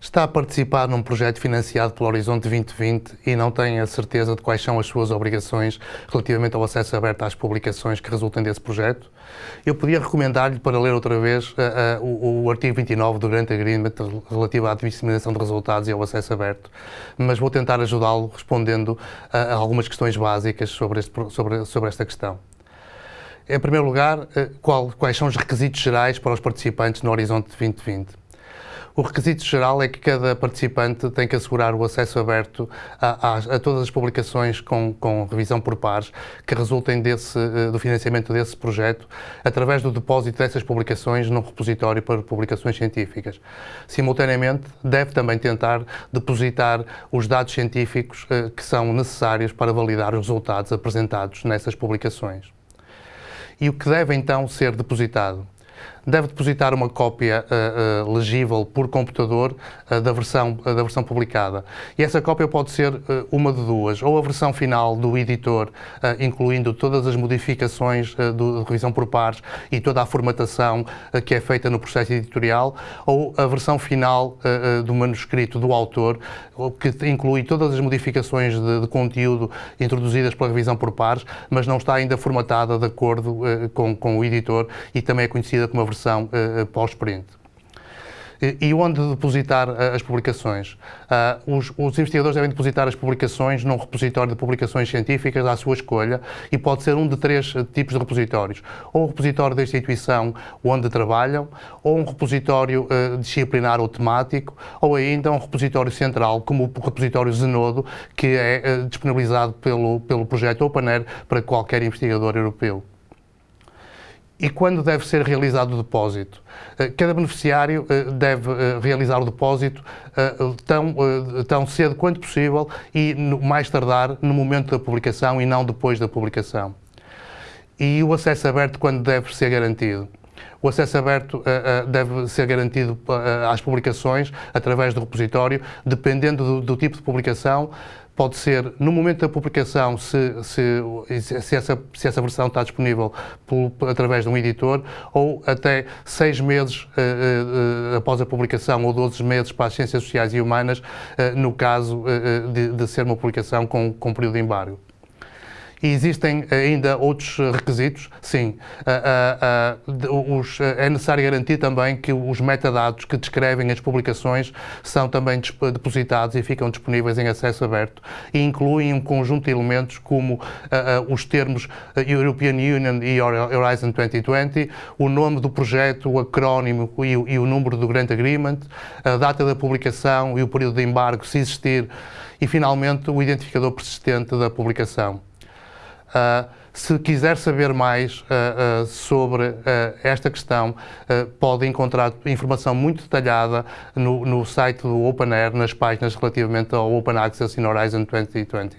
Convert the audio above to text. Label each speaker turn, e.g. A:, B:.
A: está a participar num projeto financiado pelo Horizonte 2020 e não tem a certeza de quais são as suas obrigações relativamente ao acesso aberto às publicações que resultem desse projeto, eu podia recomendar-lhe para ler outra vez uh, uh, o, o, artigo 29 do Grant Agreement relativo à disseminação de resultados e ao acesso aberto, mas vou tentar ajudá-lo respondendo a algumas questões básicas sobre, este, sobre, sobre esta questão. Em primeiro lugar, qual, quais são os requisitos gerais para os participantes no Horizonte 2020? O requisito geral é que cada participante tem que assegurar o acesso aberto a, a, a todas as publicações com, com, revisão por pares que resultem desse, eh, do financiamento desse projeto através do depósito dessas publicações num repositório para publicações científicas. Simultaneamente, deve também tentar depositar os dados científicos eh, que são necessários para validar os resultados apresentados nessas publicações. E o que deve então ser depositado? Deve depositar uma cópia uh, uh, legível por computador uh, da, versão, da versão publicada. E essa cópia pode ser uma de duas, ou a versão final do editor, incluindo todas as modificações de revisão por pares e toda a formatação que é feita no processo editorial, ou a versão final do manuscrito do autor, que inclui todas as modificações de, de conteúdo introduzidas pela revisão por pares, mas não está ainda formatada de acordo com, com o editor e também é conhecida como a versão uh, pós-print. E onde depositar uh, as publicações? Uh, os, os, investigadores devem depositar as publicações num repositório de publicações científicas à sua escolha e pode ser um de três tipos de repositórios. Ou um repositório da instituição onde trabalham, ou um repositório uh, disciplinar ou temático, ou ainda um repositório central, como o repositório Zenodo, que é disponibilizado pelo, pelo projeto OpenAir para qualquer investigador europeu e quando deve ser realizado o depósito. Eh, cada beneficiário eh, deve eh, realizar o depósito tão, tão cedo quanto possível e mais tardar no momento da publicação e não depois da publicação. E o acesso aberto quando deve ser garantido. O acesso aberto deve ser garantido às publicações através do repositório, dependendo do, do tipo de publicação, pode ser no momento da publicação, se, se, se, essa, se essa versão está disponível por, através de um editor, ou até seis meses uh, uh, após a publicação, ou 12 meses para as ciências sociais e humanas, uh, no caso de, de, ser uma publicação com, com período de embargo. E existem ainda outros requisitos? Sim. Uh, uh, os, é necessário garantir também que os metadados que descrevem as publicações são também depositados e ficam disponíveis em acesso aberto e incluem um conjunto de elementos como os termos European Union e Horizon 2020, o nome do projeto, o acrónimo e, e o número do Grant Agreement, a data da publicação e o período de embargo, se existir, e finalmente o identificador persistente da publicação. Uh, se quiser saber mais uh, uh, sobre esta questão, pode encontrar informação muito detalhada no, no site do OpenAir, nas páginas relativamente ao Open Access in Horizon 2020.